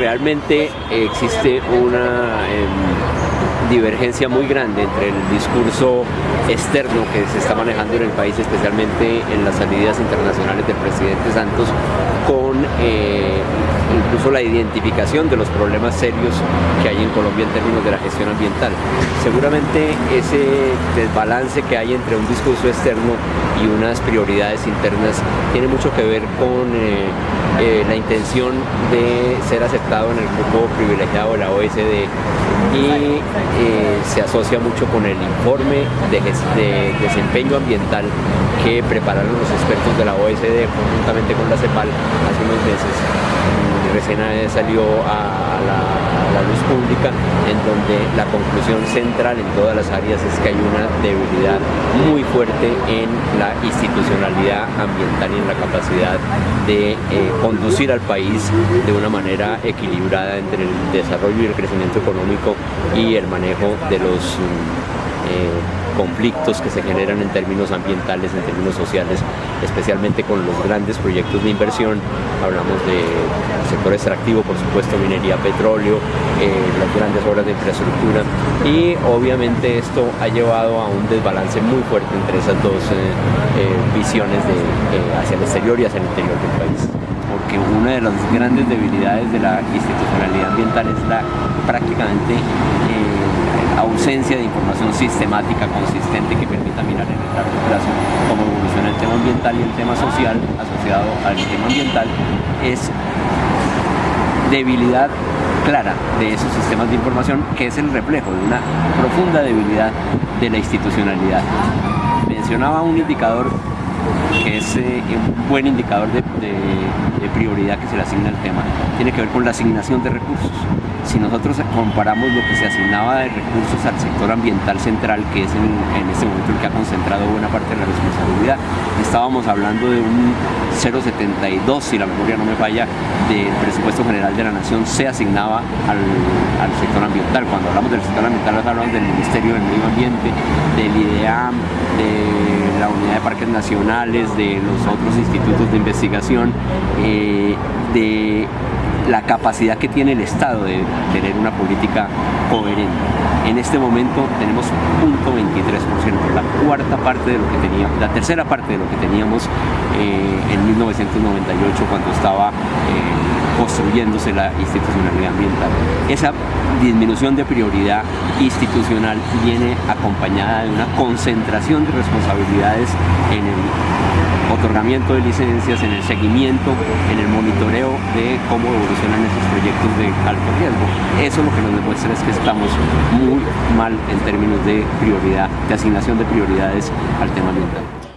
realmente existe una em, divergencia muy grande entre el discurso externo que se está manejando en el país, especialmente en las salidas internacionales del presidente Santos, con eh, incluso la identificación de los problemas serios que hay en Colombia en términos de la gestión ambiental. Seguramente ese desbalance que hay entre un discurso externo y unas prioridades internas tiene mucho que ver con eh, eh, la intención de ser aceptado en el grupo privilegiado de la OSD eh, se asocia mucho con el informe de, de, desempeño ambiental que prepararon los expertos de la OSD conjuntamente con la CEPAL hace unos meses. Recién salió a la, luz pública en donde la conclusión central en todas las áreas es que hay una debilidad muy fuerte en la institucionalidad ambiental y en la capacidad de eh, conducir al país de una manera equilibrada entre el desarrollo y el crecimiento económico y el manejo de los eh, conflictos que se generan en términos ambientales, en términos sociales, especialmente con los grandes proyectos de inversión. Hablamos del sector extractivo, por supuesto, minería, petróleo, eh, las grandes obras de infraestructura y obviamente esto ha llevado a un desbalance muy fuerte entre esas dos eh, eh, visiones de, hacia el exterior y hacia el interior del país porque una de las grandes debilidades de la institucionalidad ambiental es la prácticamente ausencia de información sistemática, consistente, que permita mirar en el largo plazo cómo evoluciona el tema ambiental y el tema social asociado al tema ambiental, es debilidad clara de esos sistemas de información que es el reflejo de una profunda debilidad de la institucionalidad. Mencionaba un indicador que es eh, un buen indicador de, prioridad que se le asigna al tema, tiene que ver con la asignación de recursos. Si nosotros comparamos lo que se asignaba de recursos al sector ambiental central, que es en, este momento el que ha concentrado buena parte de la responsabilidad, estábamos hablando de un 0,72, si la memoria no me falla, del presupuesto general de la Nación se asignaba al, sector ambiental. Cuando hablamos del sector ambiental hablamos del Ministerio del Medio Ambiente, del IDEAM, de la Unidad de Parques Nacionales, de los otros institutos de investigación, eh, de la capacidad que tiene el Estado de tener una política coherente. En este momento tenemos 0.23%, la cuarta parte de lo que teníamos, la tercera parte de lo que teníamos eh, en 1998 cuando estaba eh, construyéndose la institucionalidad ambiental. Esa disminución de prioridad institucional viene acompañada de una concentración de responsabilidades en el otorgamiento de licencias, en el seguimiento, en el monitoreo de cómo evolucionan esos proyectos de alto riesgo. Eso lo que nos demuestra es que estamos muy mal en términos de prioridad, de asignación de prioridades al tema ambiental.